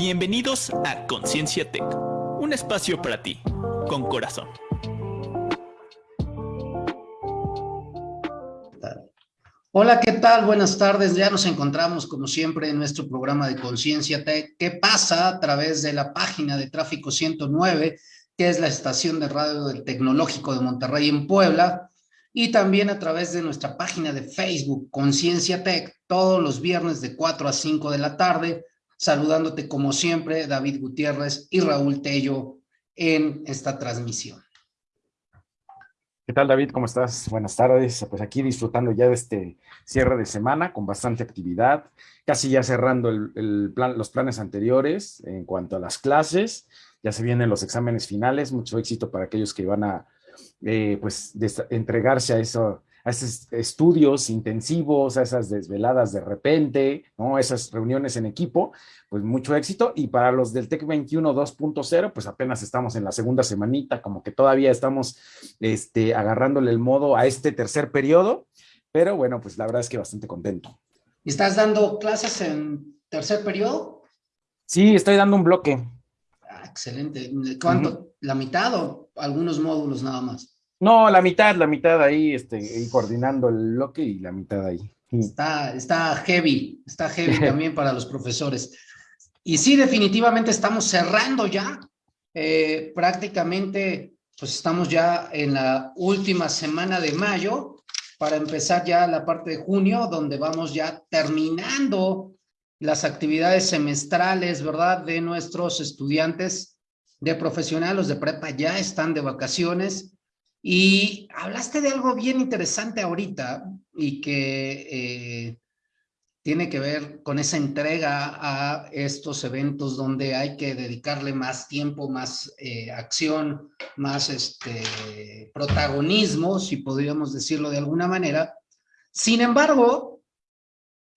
Bienvenidos a Conciencia Tech, un espacio para ti, con corazón. Hola, ¿qué tal? Buenas tardes. Ya nos encontramos, como siempre, en nuestro programa de Conciencia Tech. ¿Qué pasa a través de la página de Tráfico 109, que es la estación de radio del Tecnológico de Monterrey en Puebla? Y también a través de nuestra página de Facebook, Conciencia Tech, todos los viernes de 4 a 5 de la tarde, saludándote como siempre, David Gutiérrez y Raúl Tello en esta transmisión. ¿Qué tal, David? ¿Cómo estás? Buenas tardes. Pues aquí disfrutando ya de este cierre de semana con bastante actividad, casi ya cerrando el, plan, los planes anteriores en cuanto a las clases. Ya se vienen los exámenes finales. Mucho éxito para aquellos que van a eh, pues, entregarse a eso, a esos estudios intensivos, a esas desveladas de repente, ¿no? esas reuniones en equipo, pues mucho éxito. Y para los del TEC 21 2.0, pues apenas estamos en la segunda semanita, como que todavía estamos este, agarrándole el modo a este tercer periodo, pero bueno, pues la verdad es que bastante contento. ¿Estás dando clases en tercer periodo? Sí, estoy dando un bloque. Ah, excelente. ¿Cuánto? ¿La mitad o algunos módulos nada más? No, la mitad, la mitad ahí, este, coordinando el bloque y la mitad ahí. Está, está heavy, está heavy también para los profesores. Y sí, definitivamente estamos cerrando ya. Eh, prácticamente, pues estamos ya en la última semana de mayo para empezar ya la parte de junio, donde vamos ya terminando las actividades semestrales, ¿verdad? De nuestros estudiantes de profesionales, de prepa ya están de vacaciones y hablaste de algo bien interesante ahorita y que eh, tiene que ver con esa entrega a estos eventos donde hay que dedicarle más tiempo, más eh, acción, más este, protagonismo, si podríamos decirlo de alguna manera. Sin embargo,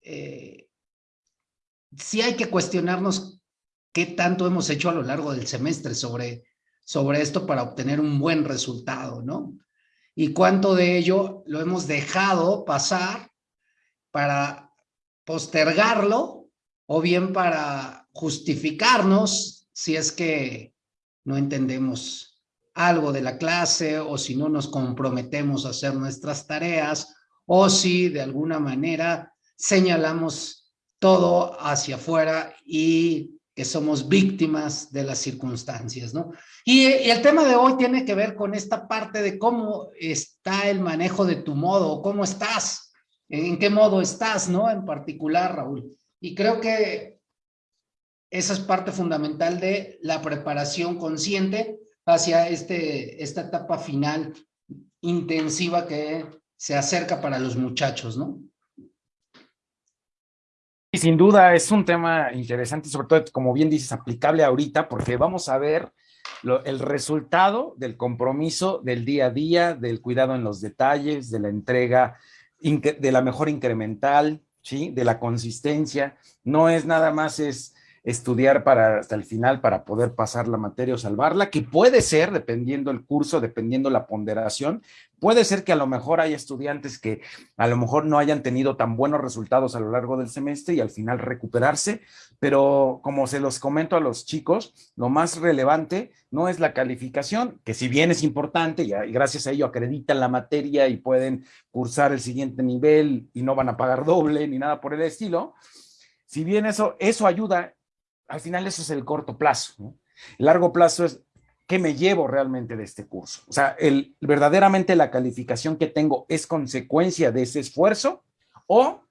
eh, sí hay que cuestionarnos qué tanto hemos hecho a lo largo del semestre sobre sobre esto para obtener un buen resultado, ¿no? Y cuánto de ello lo hemos dejado pasar para postergarlo o bien para justificarnos si es que no entendemos algo de la clase o si no nos comprometemos a hacer nuestras tareas o si de alguna manera señalamos todo hacia afuera y somos víctimas de las circunstancias, ¿no? Y, el tema de hoy tiene que ver con esta parte de cómo está el manejo de tu modo, cómo estás, en qué modo estás, ¿no? En particular, Raúl. Y creo que esa es parte fundamental de la preparación consciente hacia este, esta etapa final intensiva que se acerca para los muchachos, ¿no? Y sin duda es un tema interesante, sobre todo, como bien dices, aplicable ahorita, porque vamos a ver el resultado del compromiso del día a día, del cuidado en los detalles, de la entrega, de la mejor incremental, ¿sí? de la consistencia. No es nada más es estudiar para hasta el final para poder pasar la materia o salvarla, que puede ser, dependiendo el curso, dependiendo la ponderación, puede ser que a lo mejor haya estudiantes que a lo mejor no hayan tenido tan buenos resultados a lo largo del semestre y al final recuperarse, pero como se los comento a los chicos, lo más relevante no es la calificación, que si bien es importante y gracias a ello acreditan la materia y pueden cursar el siguiente nivel y no van a pagar doble ni nada por el estilo, si bien eso, eso ayuda al final eso es el corto plazo. El largo plazo es qué me llevo realmente de este curso. O sea, verdaderamente la calificación que tengo es consecuencia de ese esfuerzo o,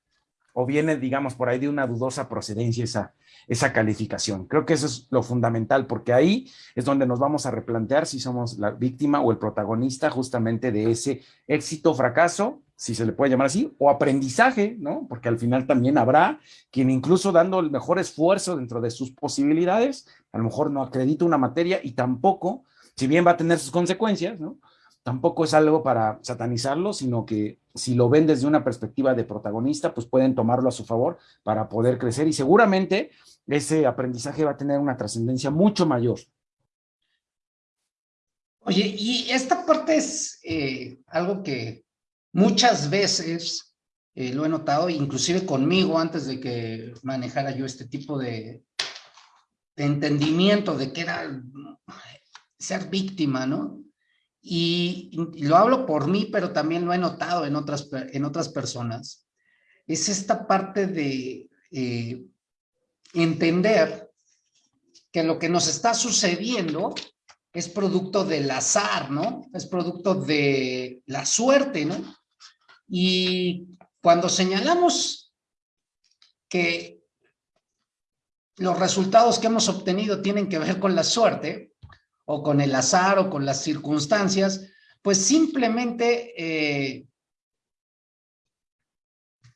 o viene, digamos, por ahí de una dudosa procedencia esa, esa calificación. Creo que eso es lo fundamental, porque ahí es donde nos vamos a replantear si somos la víctima o el protagonista justamente de ese éxito fracaso si se le puede llamar así, o aprendizaje, ¿no? Porque al final también habrá quien incluso dando el mejor esfuerzo dentro de sus posibilidades, a lo mejor no acredita una materia y tampoco, si bien va a tener sus consecuencias, ¿no? Tampoco es algo para satanizarlo, sino que si lo ven desde una perspectiva de protagonista, pues pueden tomarlo a su favor para poder crecer y seguramente ese aprendizaje va a tener una trascendencia mucho mayor. Oye, y esta parte es eh, algo que Muchas veces eh, lo he notado, inclusive conmigo antes de que manejara yo este tipo de, entendimiento de que era ser víctima, ¿no? Y, lo hablo por mí, pero también lo he notado en otras, en otras personas, es esta parte de eh, entender que lo que nos está sucediendo es producto del azar, ¿no? Es producto de la suerte, ¿no? Y cuando señalamos que los resultados que hemos obtenido tienen que ver con la suerte, o con el azar, o con las circunstancias, pues simplemente eh,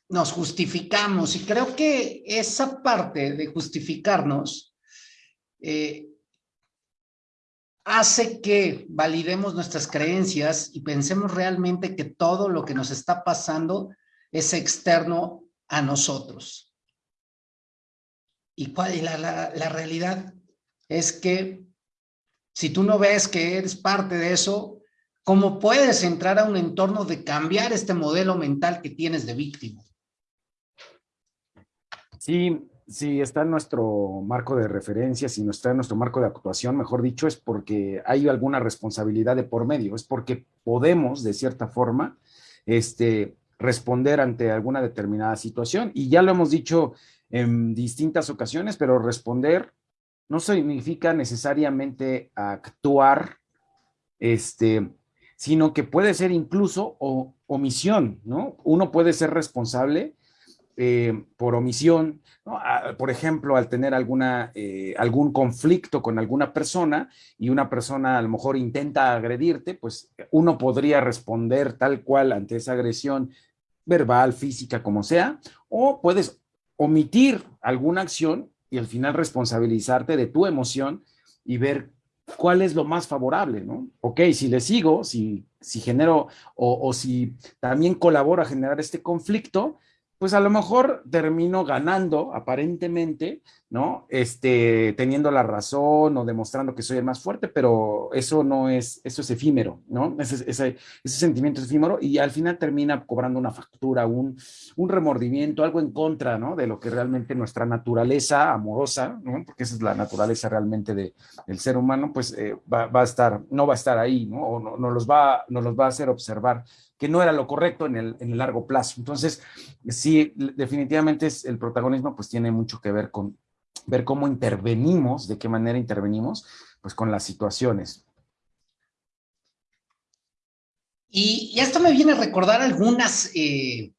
nos justificamos. Y creo que esa parte de justificarnos eh, hace que validemos nuestras creencias y pensemos realmente que todo lo que nos está pasando es externo a nosotros. ¿Y cuál es la, la, realidad? Es que si tú no ves que eres parte de eso, ¿cómo puedes entrar a un entorno de cambiar este modelo mental que tienes de víctima? Sí, si está en nuestro marco de referencia, si no está en nuestro marco de actuación, mejor dicho, es porque hay alguna responsabilidad de por medio, es porque podemos, de cierta forma, este, responder ante alguna determinada situación. Y ya lo hemos dicho en distintas ocasiones, pero responder no significa necesariamente actuar, este, sino que puede ser incluso omisión, ¿no? Uno puede ser responsable eh, por omisión, por ejemplo, al tener alguna, eh, algún conflicto con alguna persona y una persona a lo mejor intenta agredirte, pues uno podría responder tal cual ante esa agresión verbal, física, como sea, o puedes omitir alguna acción y al final responsabilizarte de tu emoción y ver cuál es lo más favorable, ¿no? Ok, si le sigo, si, si genero o, o si también colaboro a generar este conflicto, pues a lo mejor termino ganando aparentemente, ¿no? Este, teniendo la razón o demostrando que soy el más fuerte, pero eso no es, eso es efímero, ¿no? Ese, sentimiento es efímero y al final termina cobrando una factura, un, remordimiento, algo en contra, ¿no? De lo que realmente nuestra naturaleza amorosa, ¿no? Porque esa es la naturaleza realmente de, del ser humano, pues eh, va, a estar, no va a estar ahí, ¿no? O no los va, nos los va a hacer observar que no era lo correcto en el, en el largo plazo. Entonces, sí, definitivamente es, el protagonismo pues tiene mucho que ver con ver cómo intervenimos, de qué manera intervenimos, pues con las situaciones. Y, esto me viene a recordar algunas eh,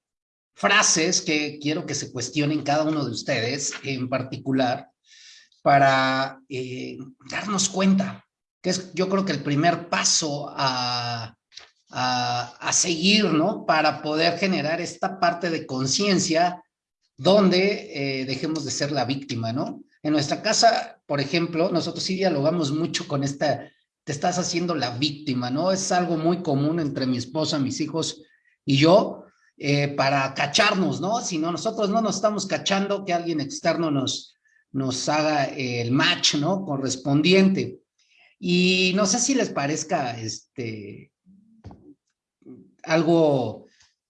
frases que quiero que se cuestionen cada uno de ustedes en particular para eh, darnos cuenta, que es yo creo que el primer paso a a, seguir, ¿no? Para poder generar esta parte de conciencia donde eh, dejemos de ser la víctima, ¿no? En nuestra casa, por ejemplo, nosotros sí dialogamos mucho con esta, te estás haciendo la víctima, ¿no? Es algo muy común entre mi esposa, mis hijos y yo, eh, para cacharnos, ¿no? Si no, nosotros no nos estamos cachando, que alguien externo nos, nos haga el match, ¿no? Correspondiente. Y no sé si les parezca, este, algo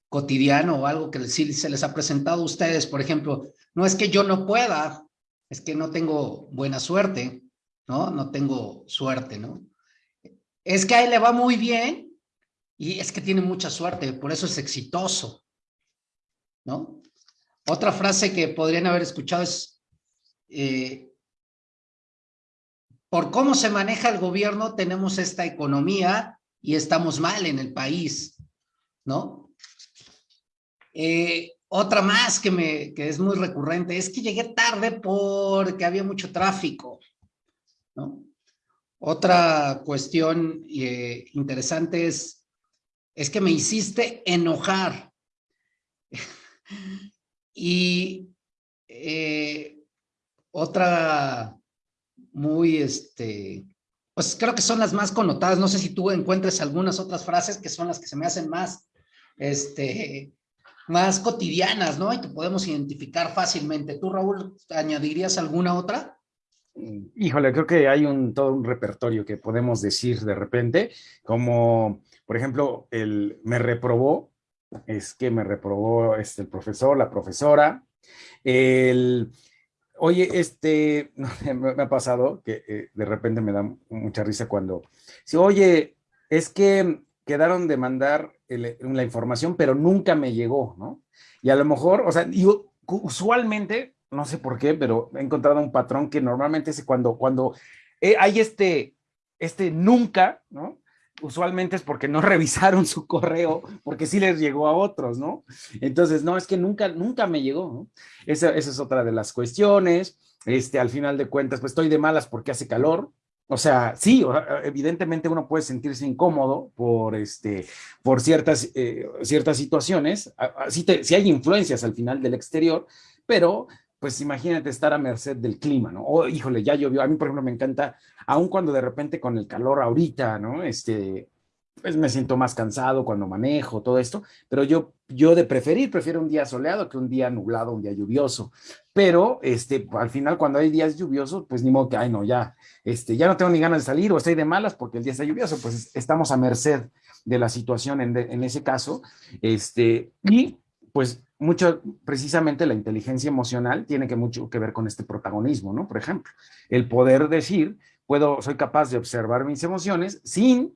cotidiano o algo que sí se les ha presentado a ustedes, por ejemplo, no es que yo no pueda, es que no tengo buena suerte, ¿no? No tengo suerte, ¿no? Es que a él le va muy bien y es que tiene mucha suerte, por eso es exitoso, ¿no? Otra frase que podrían haber escuchado es, eh, por cómo se maneja el gobierno, tenemos esta economía y estamos mal en el país. ¿No? Eh, otra más que, me, que es muy recurrente es que llegué tarde porque había mucho tráfico, ¿no? Otra cuestión eh, interesante es, es que me hiciste enojar. y eh, otra muy, este, pues creo que son las más connotadas. No sé si tú encuentres algunas otras frases que son las que se me hacen más este, más cotidianas, ¿no? Y que podemos identificar fácilmente. ¿Tú, Raúl, añadirías alguna otra? Híjole, creo que hay un, todo un repertorio que podemos decir de repente, como, por ejemplo, el me reprobó, es que me reprobó este, el profesor, la profesora, el Oye, este, me ha pasado que eh, de repente me da mucha risa cuando, si, oye, es que quedaron de mandar la información, pero nunca me llegó, ¿no? Y a lo mejor, o sea, yo usualmente, no sé por qué, pero he encontrado un patrón que normalmente es cuando, cuando eh, hay este, este nunca, ¿no? usualmente es porque no revisaron su correo, porque sí les llegó a otros, ¿no? Entonces, no, es que nunca, nunca me llegó, ¿no? Esa, esa es otra de las cuestiones. Este, al final de cuentas, pues estoy de malas porque hace calor, o sea, sí, evidentemente uno puede sentirse incómodo por, este, por ciertas, eh, ciertas situaciones, si, si hay influencias al final del exterior, pero pues imagínate estar a merced del clima, ¿no? O, híjole, ya llovió. A mí, por ejemplo, me encanta, aun cuando de repente con el calor ahorita, ¿no? Este, pues me siento más cansado cuando manejo, todo esto, pero yo, yo de preferir, prefiero un día soleado que un día nublado, un día lluvioso. Pero, este, al final, cuando hay días lluviosos, pues ni modo que, ay, no, ya, este, ya no tengo ni ganas de salir o estoy de malas porque el día está lluvioso, pues estamos a merced de la situación en, en ese caso. Este, y pues mucho, precisamente la inteligencia emocional tiene que mucho que ver con este protagonismo, ¿no? Por ejemplo, el poder decir, puedo, soy capaz de observar mis emociones sin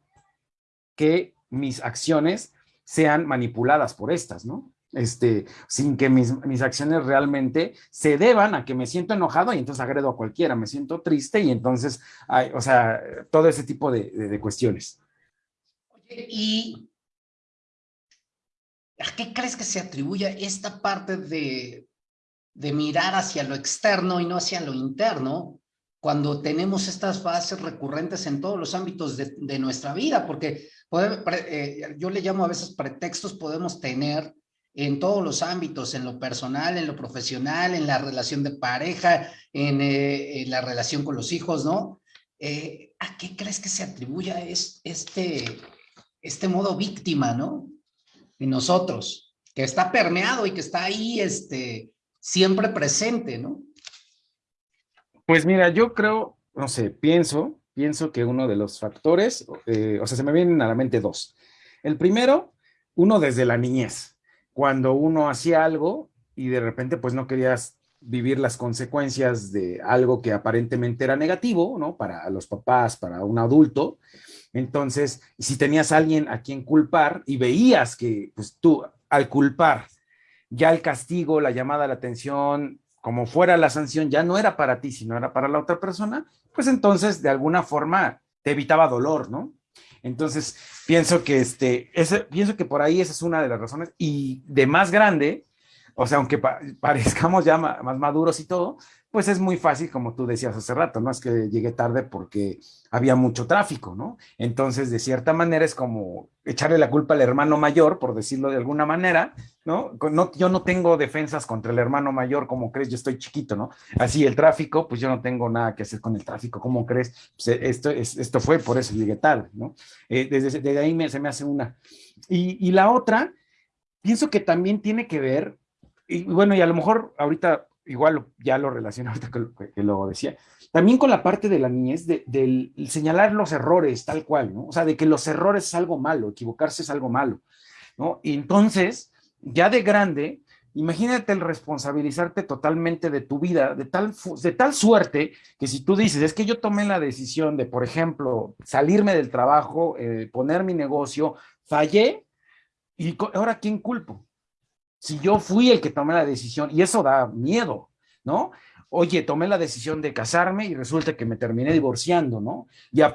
que mis acciones sean manipuladas por estas, ¿no? Este, sin que mis, mis, acciones realmente se deban a que me siento enojado y entonces agredo a cualquiera, me siento triste y entonces, hay, o sea, todo ese tipo de, de, de cuestiones. Y ¿A qué crees que se atribuye esta parte de, de mirar hacia lo externo y no hacia lo interno cuando tenemos estas bases recurrentes en todos los ámbitos de, de nuestra vida? Porque eh, yo le llamo a veces pretextos podemos tener en todos los ámbitos, en lo personal, en lo profesional, en la relación de pareja, en, eh, la relación con los hijos, ¿no? Eh, ¿A qué crees que se atribuye este, este modo víctima, ¿no? en nosotros, que está permeado y que está ahí este, siempre presente, ¿no? Pues mira, yo creo, no sé, pienso, pienso que uno de los factores, eh, o sea, se me vienen a la mente dos. El primero, uno desde la niñez, cuando uno hacía algo y de repente pues no querías vivir las consecuencias de algo que aparentemente era negativo, ¿no? Para los papás, para un adulto, entonces, si tenías a alguien a quien culpar y veías que pues, tú al culpar ya el castigo, la llamada a la atención, como fuera la sanción, ya no era para ti, sino era para la otra persona, pues entonces de alguna forma te evitaba dolor, ¿no? Entonces, pienso que, este, pienso que por ahí esa es una de las razones. Y de más grande, o sea, aunque parezcamos ya más maduros y todo, pues es muy fácil, como tú decías hace rato, ¿no? Es que llegué tarde porque había mucho tráfico, ¿no? Entonces, de cierta manera es como echarle la culpa al hermano mayor, por decirlo de alguna manera, ¿no? yo no tengo defensas contra el hermano mayor, como crees? Yo estoy chiquito, ¿no? Así el tráfico, pues yo no tengo nada que hacer con el tráfico, ¿cómo crees? Pues eh, esto, esto fue, por eso llegué tarde, ¿no? Eh, desde, desde, ahí me, se me hace una. Y, y la otra, pienso que también tiene que ver, y bueno, y a lo mejor ahorita igual ya lo relaciono ahorita que, que, lo decía, también con la parte de la niñez, de, de, señalar los errores tal cual, ¿no? O sea, de que los errores es algo malo, equivocarse es algo malo, ¿no? Y entonces, ya de grande, imagínate el responsabilizarte totalmente de tu vida, de tal, de tal suerte que si tú dices, es que yo tomé la decisión de, por ejemplo, salirme del trabajo, eh, poner mi negocio, fallé, y ahora ¿quién culpo? Si yo fui el que tomé la decisión, y eso da miedo, ¿no? Oye, tomé la decisión de casarme y resulta que me terminé divorciando, ¿no?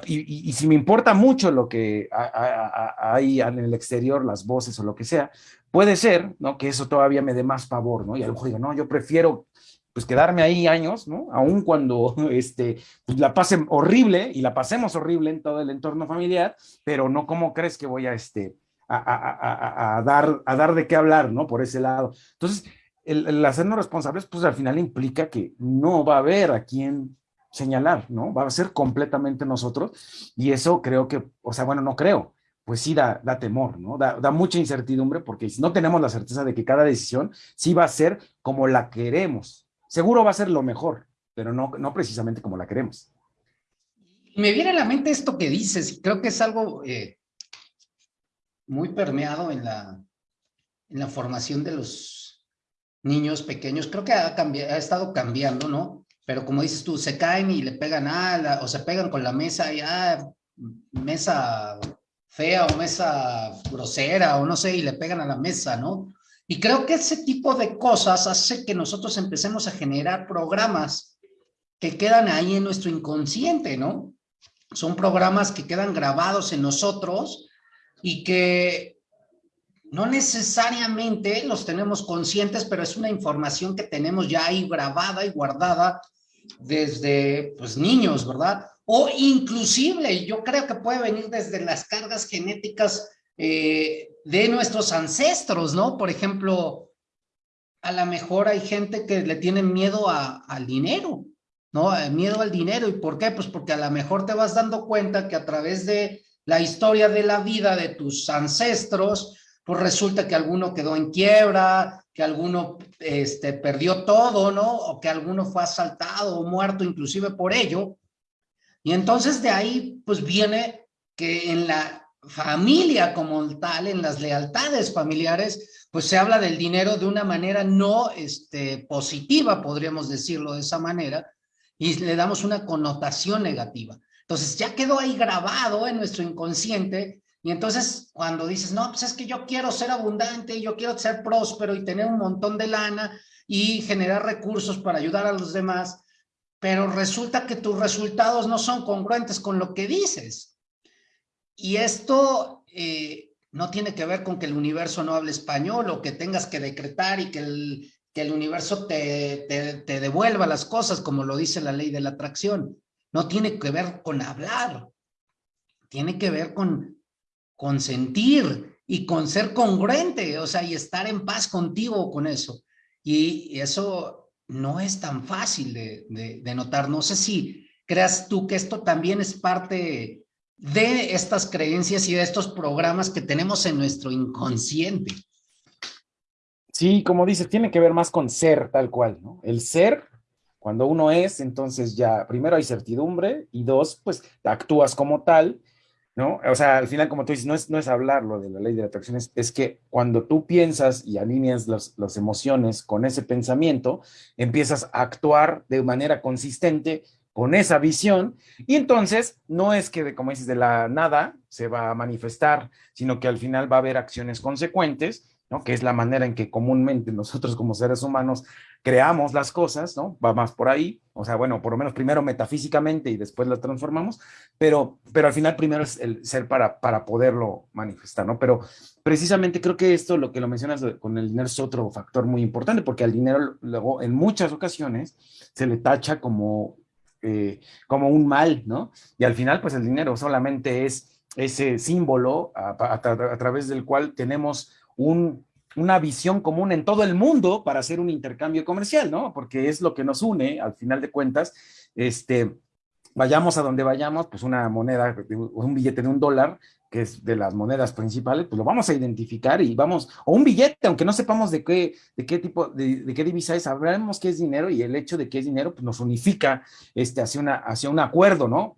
Y, si me importa mucho lo que hay en el exterior, las voces o lo que sea, puede ser, ¿no? Que eso todavía me dé más favor, ¿no? Y a lo mejor digo, no, yo prefiero pues quedarme ahí años, ¿no? Aún cuando este, pues, la pasen horrible y la pasemos horrible en todo el entorno familiar, pero no como crees que voy a, este, a, dar, de qué hablar, ¿no? Por ese lado. Entonces, el, el, hacernos responsables, pues al final implica que no va a haber a quien señalar, ¿no? Va a ser completamente nosotros y eso creo que, o sea, bueno, no creo, pues sí da, da temor, ¿no? Da, da, mucha incertidumbre porque no tenemos la certeza de que cada decisión sí va a ser como la queremos. Seguro va a ser lo mejor, pero no, no precisamente como la queremos. Me viene a la mente esto que dices, creo que es algo eh, muy permeado en la, en la formación de los, niños pequeños, creo que ha, cambiado, ha estado cambiando, ¿no? Pero como dices tú, se caen y le pegan a o se pegan con la mesa y ah, mesa fea o mesa grosera o no sé, y le pegan a la mesa, ¿no? Y creo que ese tipo de cosas hace que nosotros empecemos a generar programas que quedan ahí en nuestro inconsciente, ¿no? Son programas que quedan grabados en nosotros y que no necesariamente los tenemos conscientes, pero es una información que tenemos ya ahí grabada y guardada desde pues, niños, ¿verdad? O inclusive yo creo que puede venir desde las cargas genéticas eh, de nuestros ancestros, ¿no? Por ejemplo, a lo mejor hay gente que le tiene miedo al dinero, ¿no? Miedo al dinero. ¿Y por qué? Pues porque a lo mejor te vas dando cuenta que a través de la historia de la vida de tus ancestros, pues resulta que alguno quedó en quiebra, que alguno este, perdió todo, ¿no? O que alguno fue asaltado o muerto inclusive por ello. Y entonces de ahí, pues viene que en la familia como tal, en las lealtades familiares, pues se habla del dinero de una manera no este, positiva, podríamos decirlo de esa manera, y le damos una connotación negativa. Entonces ya quedó ahí grabado en nuestro inconsciente y entonces cuando dices, no, pues es que yo quiero ser abundante, yo quiero ser próspero y tener un montón de lana y generar recursos para ayudar a los demás, pero resulta que tus resultados no son congruentes con lo que dices. Y esto eh, no tiene que ver con que el universo no hable español o que tengas que decretar y que el, que el universo te, te, te devuelva las cosas como lo dice la ley de la atracción. No tiene que ver con hablar, tiene que ver con con sentir y con ser congruente, o sea, y estar en paz contigo con eso. Y eso no es tan fácil de, notar. No sé si creas tú que esto también es parte de estas creencias y de estos programas que tenemos en nuestro inconsciente. Sí, como dices, tiene que ver más con ser tal cual, ¿no? El ser, cuando uno es, entonces ya, primero hay certidumbre y dos, pues actúas como tal ¿no? O sea, al final, como tú dices, no es, no es hablarlo de la ley de la atracción, es, que cuando tú piensas y alineas las emociones con ese pensamiento, empiezas a actuar de manera consistente con esa visión y entonces no es que, como dices, de la nada se va a manifestar, sino que al final va a haber acciones consecuentes ¿no? que es la manera en que comúnmente nosotros como seres humanos creamos las cosas, ¿no? Va más por ahí, o sea, bueno, por lo menos primero metafísicamente y después las transformamos, pero, pero al final primero es el ser para, para poderlo manifestar, ¿no? Pero precisamente creo que esto, lo que lo mencionas con el dinero es otro factor muy importante, porque al dinero luego en muchas ocasiones se le tacha como, eh, como un mal, ¿no? Y al final, pues el dinero solamente es ese símbolo a través del cual tenemos una visión común en todo el mundo para hacer un intercambio comercial, ¿no? Porque es lo que nos une, al final de cuentas, este, vayamos a donde vayamos, pues una moneda, un billete de un dólar, que es de las monedas principales, pues lo vamos a identificar y vamos, o un billete, aunque no sepamos de qué, de qué tipo, de, qué divisa es, sabremos qué es dinero y el hecho de que es dinero, pues nos unifica este, hacia, una, hacia un acuerdo, ¿no?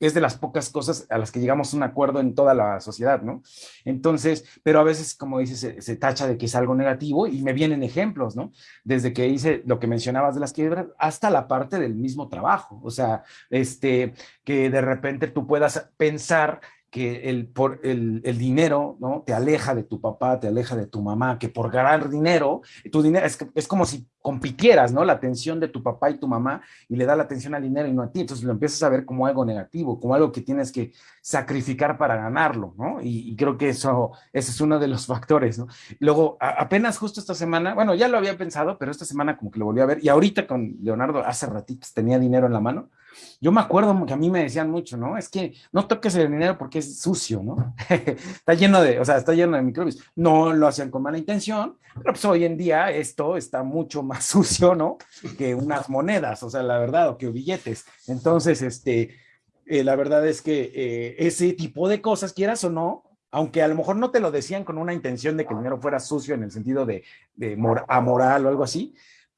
Es de las pocas cosas a las que llegamos a un acuerdo en toda la sociedad, ¿no? Entonces, pero a veces, como dices, se, tacha de que es algo negativo y me vienen ejemplos, ¿no? Desde que hice lo que mencionabas de las quiebras hasta la parte del mismo trabajo, o sea, este, que de repente tú puedas pensar que el, por el, el, dinero, ¿no? Te aleja de tu papá, te aleja de tu mamá, que por ganar dinero, tu dinero es, es como si compitieras, ¿no? La atención de tu papá y tu mamá y le da la atención al dinero y no a ti. Entonces lo empiezas a ver como algo negativo, como algo que tienes que sacrificar para ganarlo, ¿no? Y, creo que eso, ese es uno de los factores, ¿no? Luego, apenas justo esta semana, bueno, ya lo había pensado, pero esta semana como que lo volví a ver y ahorita con Leonardo hace ratitos tenía dinero en la mano yo me acuerdo que a mí me decían mucho, ¿no? Es que no toques el dinero porque es sucio, ¿no? está lleno de, o sea, está lleno de microbios. No lo hacían con mala intención, pero pues hoy en día esto está mucho más sucio, ¿no? Que unas monedas, o sea, la verdad, o que billetes. Entonces, este, eh, la verdad es que eh, ese tipo de cosas, quieras o no, aunque a lo mejor no te lo decían con una intención de que el dinero fuera sucio en el sentido de, de o algo así,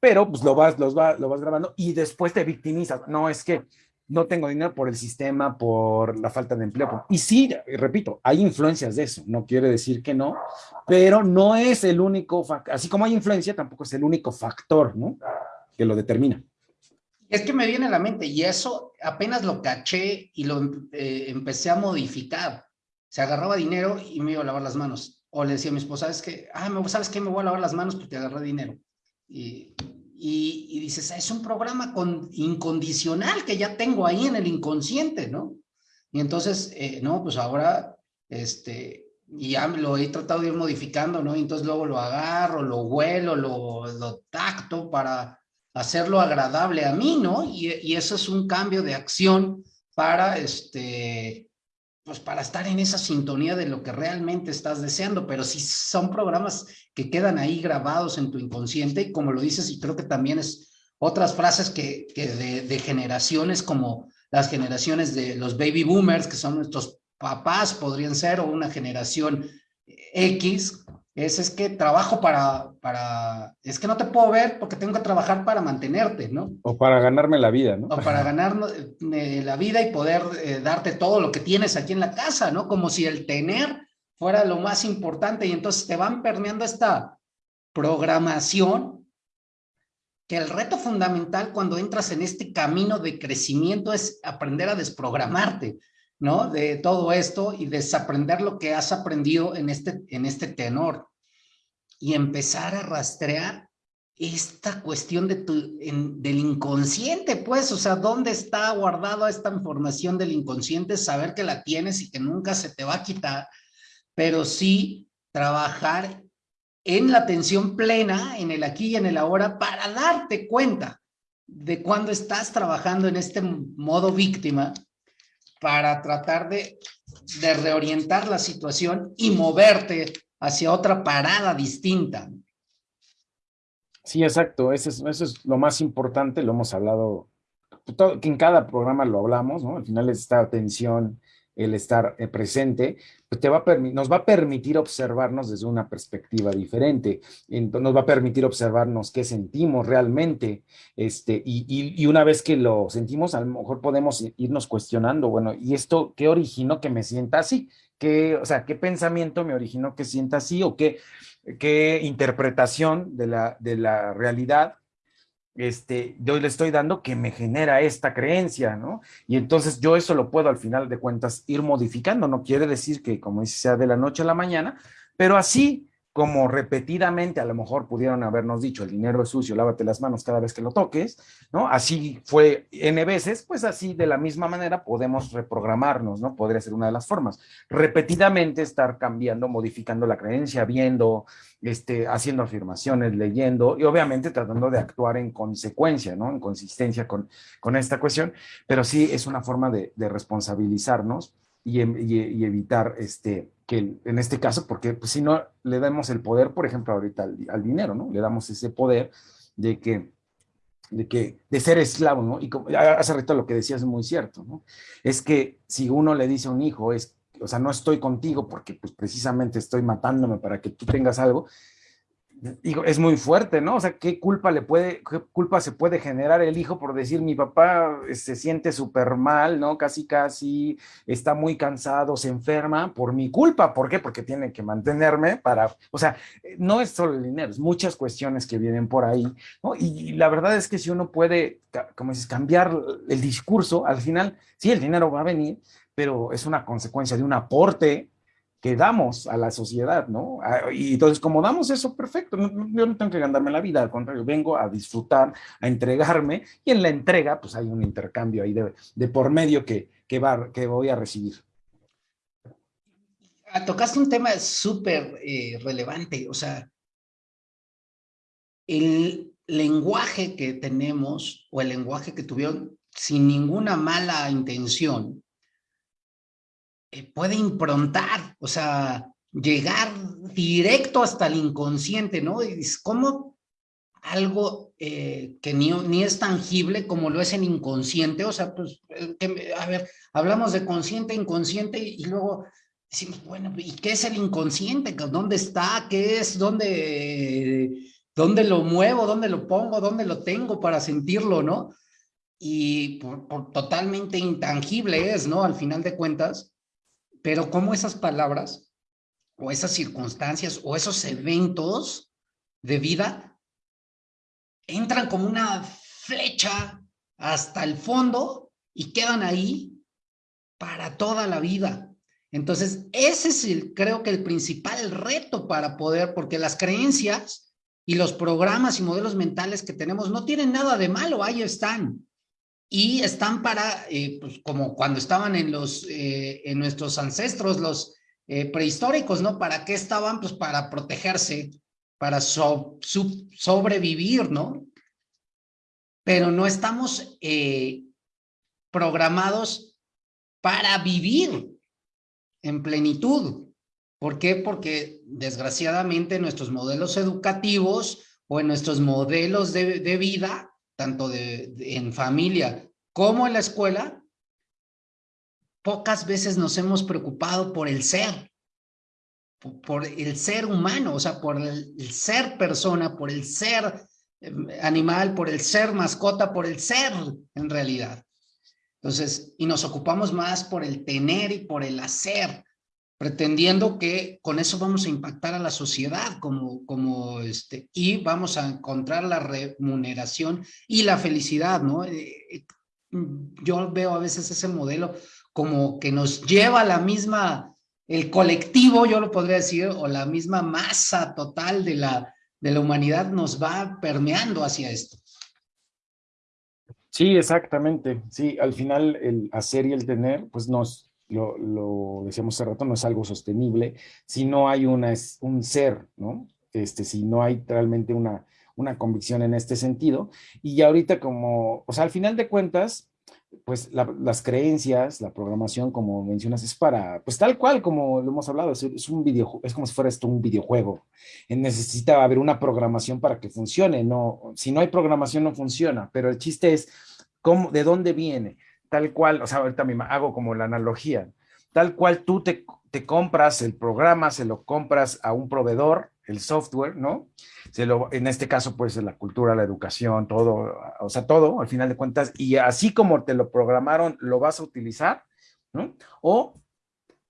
pero pues lo vas, los va, lo vas grabando y después te victimizas. No, es que no tengo dinero por el sistema, por la falta de empleo. Y sí, repito, hay influencias de eso, no quiere decir que no, pero no es el único, así como hay influencia, tampoco es el único factor, ¿no? Que lo determina. Es que me viene a la mente y eso apenas lo caché y lo eh, empecé a modificar. Se agarraba dinero y me iba a lavar las manos. O le decía a mi esposa, ¿sabes qué? Ah, ¿sabes qué? Me voy a lavar las manos porque agarré dinero. Y, y, dices, es un programa con, incondicional que ya tengo ahí en el inconsciente, ¿no? Y entonces, eh, no, pues ahora, este, ya lo he tratado de ir modificando, ¿no? Y entonces luego lo agarro, lo huelo, lo, lo tacto para hacerlo agradable a mí, ¿no? Y, y, eso es un cambio de acción para, este, pues para estar en esa sintonía de lo que realmente estás deseando, pero si son programas que quedan ahí grabados en tu inconsciente, y como lo dices, y creo que también es otras frases que, de, de, generaciones como las generaciones de los baby boomers, que son nuestros papás, podrían ser, o una generación X, es, es que trabajo para, para, es que no te puedo ver porque tengo que trabajar para mantenerte, ¿no? O para ganarme la vida, ¿no? O para ganarme eh, la vida y poder eh, darte todo lo que tienes aquí en la casa, ¿no? Como si el tener fuera lo más importante y entonces te van permeando esta programación que el reto fundamental cuando entras en este camino de crecimiento es aprender a desprogramarte, ¿no? De todo esto y desaprender lo que has aprendido en este, en este tenor y empezar a rastrear esta cuestión de tu, del inconsciente, pues, o sea, ¿dónde está guardada esta información del inconsciente? Saber que la tienes y que nunca se te va a quitar, pero sí trabajar en la atención plena, en el aquí y en el ahora, para darte cuenta de cuando estás trabajando en este modo víctima para tratar de, de reorientar la situación y moverte hacia otra parada distinta. Sí, exacto, eso es, eso es lo más importante, lo hemos hablado, que en cada programa lo hablamos, ¿no? Al final es esta atención, el estar eh, presente, pues te va nos va a permitir observarnos desde una perspectiva diferente, nos va a permitir observarnos qué sentimos realmente, este, y, y, una vez que lo sentimos, a lo mejor podemos irnos cuestionando, bueno, ¿y esto qué originó que me sienta así? ¿Qué, o sea, qué pensamiento me originó que sienta así o qué, qué interpretación de la, de la realidad este, yo le estoy dando que me genera esta creencia, ¿no? Y entonces yo eso lo puedo al final de cuentas ir modificando, no quiere decir que como dice sea de la noche a la mañana, pero así como repetidamente a lo mejor pudieron habernos dicho, el dinero es sucio, lávate las manos cada vez que lo toques, ¿no? Así fue N veces, pues así de la misma manera podemos reprogramarnos, ¿no? Podría ser una de las formas. Repetidamente estar cambiando, modificando la creencia, viendo, este, haciendo afirmaciones, leyendo y obviamente tratando de actuar en consecuencia, ¿no? En consistencia con, con esta cuestión, pero sí es una forma de, de responsabilizarnos y, y, evitar este, que en este caso, porque pues, si no le damos el poder, por ejemplo, ahorita al, dinero, ¿no? Le damos ese poder de que, de que, de ser esclavo, ¿no? Y como, hace rato lo que decías es muy cierto, ¿no? Es que si uno le dice a un hijo, es, o sea, no estoy contigo porque pues precisamente estoy matándome para que tú tengas algo, es muy fuerte, ¿no? O sea, ¿qué culpa le puede, culpa se puede generar el hijo por decir mi papá eh, se siente súper mal, ¿no? Casi, casi está muy cansado, se enferma por mi culpa. ¿Por qué? Porque tiene que mantenerme para, o sea, no es solo el dinero, es muchas cuestiones que vienen por ahí, ¿no? Y, la verdad es que si uno puede, como dices, cambiar el discurso, al final, sí, el dinero va a venir, pero es una consecuencia de un aporte que damos a la sociedad, ¿no? Ah, y entonces, como damos eso, perfecto, yo no tengo que ganarme la vida, al contrario, vengo a disfrutar, a entregarme, y en la entrega, pues hay un intercambio ahí de, de por medio que, que, va, que voy a recibir. Ah, tocaste un tema súper eh, relevante, o sea, el lenguaje que tenemos o el lenguaje que tuvieron sin ninguna mala intención, puede improntar, o sea, llegar directo hasta el inconsciente, ¿no? Es como algo eh, que ni, ni, es tangible como lo es el inconsciente, o sea, pues, eh, a ver, hablamos de consciente, inconsciente, y luego decimos, bueno, ¿y qué es el inconsciente? ¿Dónde está? ¿Qué es? ¿Dónde, dónde lo muevo? ¿Dónde lo pongo? ¿Dónde lo tengo para sentirlo, no? y por, totalmente intangible es, ¿no? Al final de cuentas, pero cómo esas palabras o esas circunstancias o esos eventos de vida entran como una flecha hasta el fondo y quedan ahí para toda la vida. Entonces, ese es el, creo que el principal reto para poder, porque las creencias y los programas y modelos mentales que tenemos no tienen nada de malo, ahí están. Y están para, eh, pues como cuando estaban en los, eh, en nuestros ancestros, los eh, prehistóricos, ¿no? ¿Para qué estaban? Pues para protegerse, para sobrevivir, ¿no? Pero no estamos programados para vivir en plenitud. ¿Por qué? Porque desgraciadamente nuestros modelos educativos o en nuestros modelos de, vida, tanto de, en familia como en la escuela, pocas veces nos hemos preocupado por el ser, por, el ser humano, o sea, por el, ser persona, por el ser em, animal, por el ser mascota, por el ser en realidad. Entonces, y nos ocupamos más por el tener y por el hacer, pretendiendo que con eso vamos a impactar a la sociedad como, como este, y vamos a encontrar la remuneración y la felicidad, ¿no? Eh, eh, yo veo a veces ese modelo como que nos lleva la misma, el colectivo, yo lo podría decir, o la misma masa total de la, de la humanidad nos va permeando hacia esto. Sí, exactamente. Sí, al final el hacer y el tener, pues nos, lo, lo decíamos hace rato, no es algo sostenible si no hay una, un ser, ¿no? Este, si no hay realmente una, una convicción en este sentido. Y ahorita como, o sea, al final de cuentas, pues las creencias, la programación, como mencionas, es para, pues tal cual como lo hemos hablado, es, un video, es como si fuera esto un videojuego. Necesita haber una programación para que funcione, no, si no hay programación no funciona, pero el chiste es cómo, de dónde viene, tal cual, o sea, ahorita me hago como la analogía, tal cual tú te, compras el programa, se lo compras a un proveedor, el software, ¿no? Se lo, en este caso, pues, la cultura, la educación, todo, o sea, todo, al final de cuentas, y así como te lo programaron, lo vas a utilizar, ¿no? O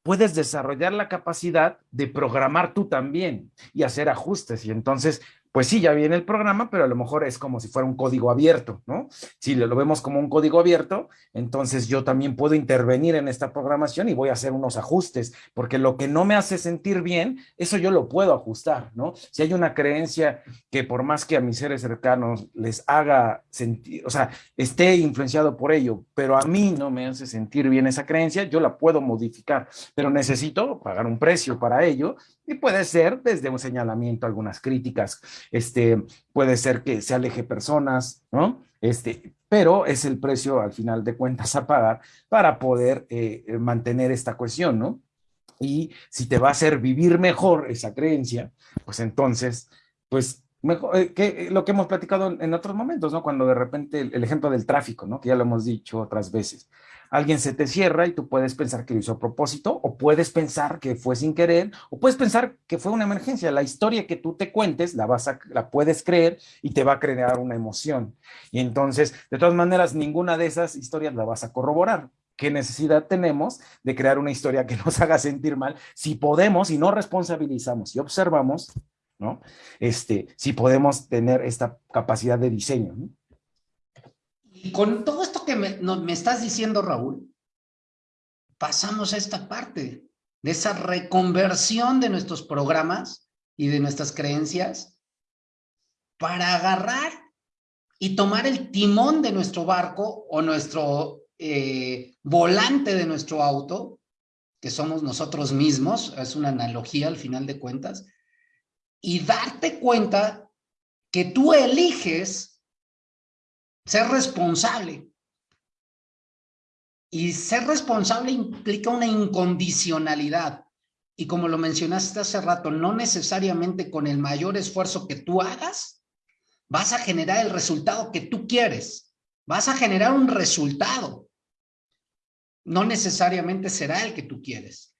puedes desarrollar la capacidad de programar tú también y hacer ajustes, y entonces pues sí, ya viene el programa, pero a lo mejor es como si fuera un código abierto, ¿no? Si lo vemos como un código abierto, entonces yo también puedo intervenir en esta programación y voy a hacer unos ajustes, porque lo que no me hace sentir bien, eso yo lo puedo ajustar, ¿no? Si hay una creencia que por más que a mis seres cercanos les haga sentir, o sea, esté influenciado por ello, pero a mí no me hace sentir bien esa creencia, yo la puedo modificar, pero necesito pagar un precio para ello y puede ser desde un señalamiento, algunas críticas, este, puede ser que se aleje personas, ¿no? Este, pero es el precio al final de cuentas a pagar para poder eh, mantener esta cuestión, ¿no? Y si te va a hacer vivir mejor esa creencia, pues entonces, pues mejor, eh, que lo que hemos platicado en otros momentos, ¿no? Cuando de repente el, el, ejemplo del tráfico, ¿no? Que ya lo hemos dicho otras veces alguien se te cierra y tú puedes pensar que lo hizo a propósito, o puedes pensar que fue sin querer, o puedes pensar que fue una emergencia. La historia que tú te cuentes la, vas a, la puedes creer y te va a crear una emoción. Y entonces, de todas maneras, ninguna de esas historias la vas a corroborar. ¿Qué necesidad tenemos de crear una historia que nos haga sentir mal si podemos y no responsabilizamos y observamos, ¿no? Este, si podemos tener esta capacidad de diseño, ¿no? Y con todo esto que me, me estás diciendo, Raúl, pasamos a esta parte de esa reconversión de nuestros programas y de nuestras creencias para agarrar y tomar el timón de nuestro barco o nuestro eh, volante de nuestro auto, que somos nosotros mismos, es una analogía al final de cuentas, y darte cuenta que tú eliges ser responsable. Y ser responsable implica una incondicionalidad. Y como lo mencionaste hace rato, no necesariamente con el mayor esfuerzo que tú hagas, vas a generar el resultado que tú quieres. Vas a generar un resultado. No necesariamente será el que tú quieres.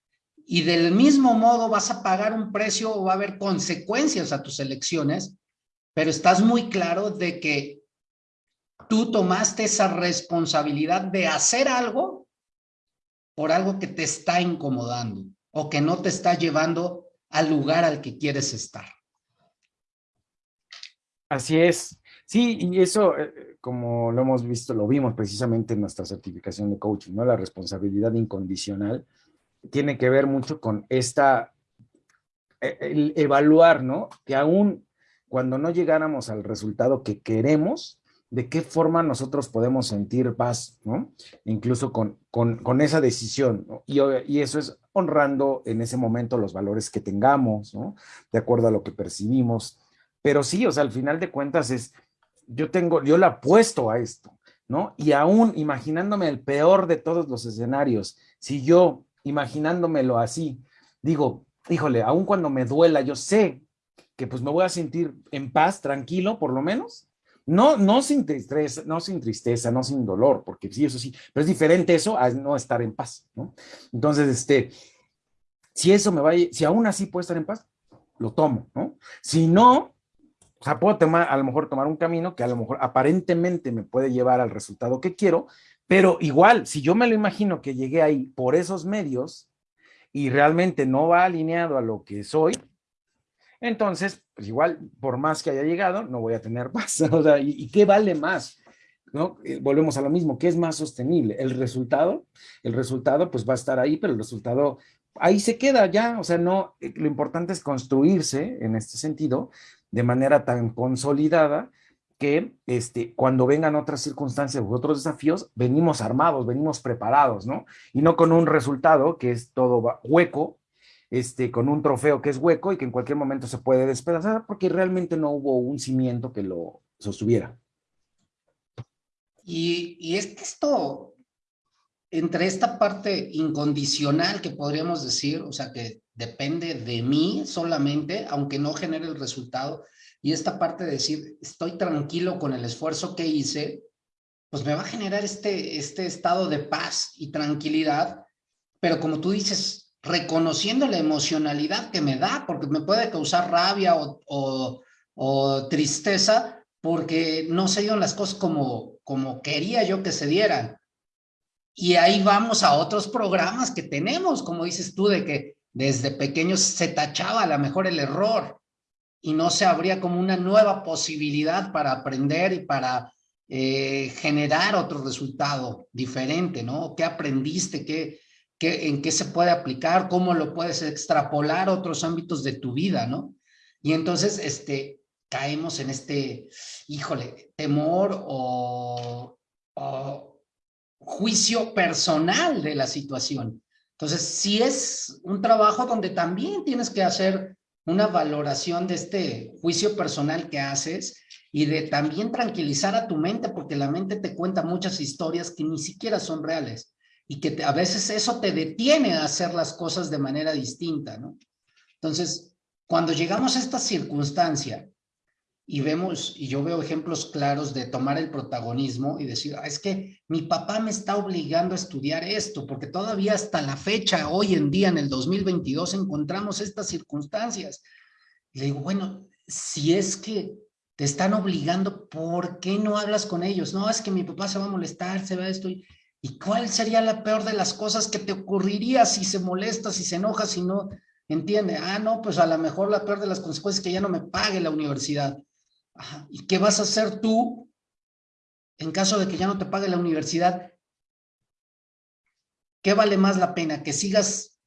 Y del mismo modo vas a pagar un precio o va a haber consecuencias a tus elecciones, pero estás muy claro de que tú tomaste esa responsabilidad de hacer algo por algo que te está incomodando o que no te está llevando al lugar al que quieres estar. Así es. Sí, y eso, eh, como lo hemos visto, lo vimos precisamente en nuestra certificación de coaching, ¿no? La responsabilidad incondicional tiene que ver mucho con esta, e, evaluar, ¿no? Que aún cuando no llegáramos al resultado que queremos, de qué forma nosotros podemos sentir paz, ¿no? Incluso con, con, esa decisión, ¿no? y, y, eso es honrando en ese momento los valores que tengamos, ¿no? De acuerdo a lo que percibimos. Pero sí, o sea, al final de cuentas es, yo tengo, yo la apuesto a esto, ¿no? Y aún imaginándome el peor de todos los escenarios, si yo imaginándomelo así, digo, híjole, aún cuando me duela, yo sé que pues me voy a sentir en paz, tranquilo, por lo menos, no, no sin tristeza, no sin tristeza, no sin dolor, porque sí, eso sí, pero es diferente eso a no estar en paz, ¿no? Entonces, este, si eso me va, si aún así puedo estar en paz, lo tomo, ¿no? Si no, o sea, puedo tomar, a lo mejor tomar un camino que a lo mejor aparentemente me puede llevar al resultado que quiero, pero igual, si yo me lo imagino que llegué ahí por esos medios y realmente no va alineado a lo que soy, entonces, pues igual, por más que haya llegado, no voy a tener paz. O sea, ¿y, qué vale más? ¿No? Eh, volvemos a lo mismo, ¿qué es más sostenible? El resultado, el resultado pues va a estar ahí, pero el resultado ahí se queda ya, o sea, no, eh, lo importante es construirse en este sentido de manera tan consolidada que este, cuando vengan otras circunstancias u otros desafíos, venimos armados, venimos preparados, ¿no? Y no con un resultado que es todo hueco, este, con un trofeo que es hueco y que en cualquier momento se puede despedazar porque realmente no hubo un cimiento que lo sostuviera. Y, y es que esto, entre esta parte incondicional que podríamos decir, o sea, que depende de mí solamente, aunque no genere el resultado, y esta parte de decir, estoy tranquilo con el esfuerzo que hice, pues me va a generar este, este estado de paz y tranquilidad, pero como tú dices, reconociendo la emocionalidad que me da, porque me puede causar rabia o, tristeza porque no se dieron las cosas como, como quería yo que se dieran. Y ahí vamos a otros programas que tenemos, como dices tú, de que desde pequeños se tachaba a lo mejor el error y no se abría como una nueva posibilidad para aprender y para eh, generar otro resultado diferente, ¿no? ¿Qué aprendiste? ¿Qué, en qué se puede aplicar, cómo lo puedes extrapolar a otros ámbitos de tu vida, ¿no? Y entonces, este, caemos en este, híjole, temor o, juicio personal de la situación. Entonces, sí es un trabajo donde también tienes que hacer una valoración de este juicio personal que haces y de también tranquilizar a tu mente, porque la mente te cuenta muchas historias que ni siquiera son reales y que a veces eso te detiene a hacer las cosas de manera distinta, ¿no? Entonces, cuando llegamos a esta circunstancia y vemos, y yo veo ejemplos claros de tomar el protagonismo y decir, ah, es que mi papá me está obligando a estudiar esto, porque todavía hasta la fecha, hoy en día, en el 2022, encontramos estas circunstancias. Y le digo, bueno, si es que te están obligando, ¿por qué no hablas con ellos? No, es que mi papá se va a molestar, se va a esto. ¿Y cuál sería la peor de las cosas que te ocurriría si se molesta, si se enoja, si no entiende? Ah, no, pues a lo mejor la peor de las consecuencias es que ya no me pague la universidad. ¿Y qué vas a hacer tú en caso de que ya no te pague la universidad? ¿Qué vale más la pena? ¿Que sigas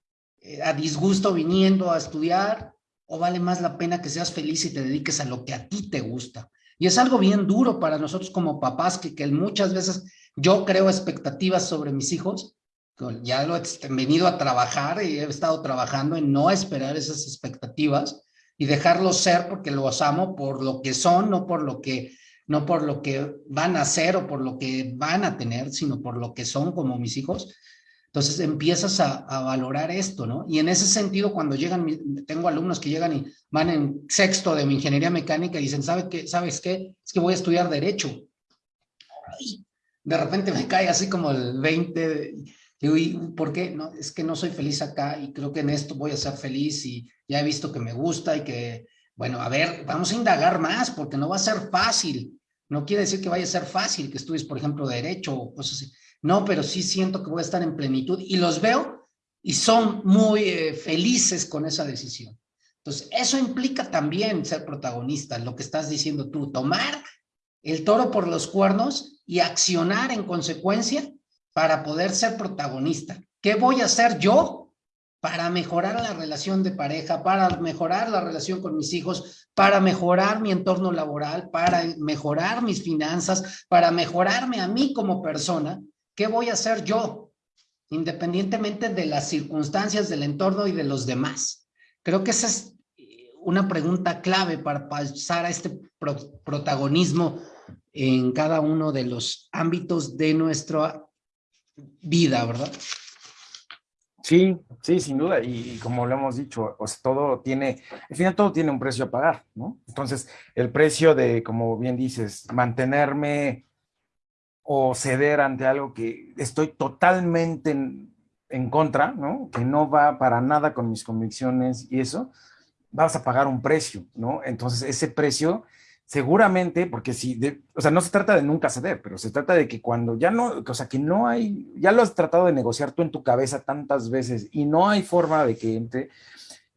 eh, a disgusto viniendo a estudiar? ¿O vale más la pena que seas feliz y te dediques a lo que a ti te gusta? Y es algo bien duro para nosotros como papás que, que muchas veces yo creo expectativas sobre mis hijos, ya lo he venido a trabajar y he estado trabajando en no esperar esas expectativas y dejarlos ser porque los amo por lo que son, no por lo que no por lo que van a ser o por lo que van a tener, sino por lo que son como mis hijos. Entonces empiezas a, valorar esto, ¿no? Y en ese sentido, cuando llegan, tengo alumnos que llegan y van en sexto de mi ingeniería mecánica y dicen, ¿sabe qué? ¿sabes qué? Es que voy a estudiar Derecho de repente me cae así como el 20, digo, ¿y por qué? No, es que no soy feliz acá y creo que en esto voy a ser feliz y ya he visto que me gusta y que, bueno, a ver, vamos a indagar más porque no va a ser fácil. No quiere decir que vaya a ser fácil que estudies, por ejemplo, derecho o cosas así. No, pero sí siento que voy a estar en plenitud y los veo y son muy eh, felices con esa decisión. Entonces, eso implica también ser protagonista, lo que estás diciendo tú, tomar el toro por los cuernos y accionar en consecuencia para poder ser protagonista. ¿Qué voy a hacer yo para mejorar la relación de pareja, para mejorar la relación con mis hijos, para mejorar mi entorno laboral, para mejorar mis finanzas, para mejorarme a mí como persona? ¿Qué voy a hacer yo? Independientemente de las circunstancias del entorno y de los demás. Creo que esa es una pregunta clave para pasar a este protagonismo en cada uno de los ámbitos de nuestra vida, ¿verdad? Sí, sí, sin duda. Y, como lo hemos dicho, todo tiene, al final todo tiene un precio a pagar, ¿no? Entonces, el precio de, como bien dices, mantenerme o ceder ante algo que estoy totalmente en, en contra, ¿no? Que no va para nada con mis convicciones y eso, vas a pagar un precio, ¿no? Entonces, ese precio seguramente, porque si, o sea, no se trata de nunca ceder, pero se trata de que cuando ya no, o sea, que no hay, ya lo has tratado de negociar tú en tu cabeza tantas veces y no hay forma de que entre,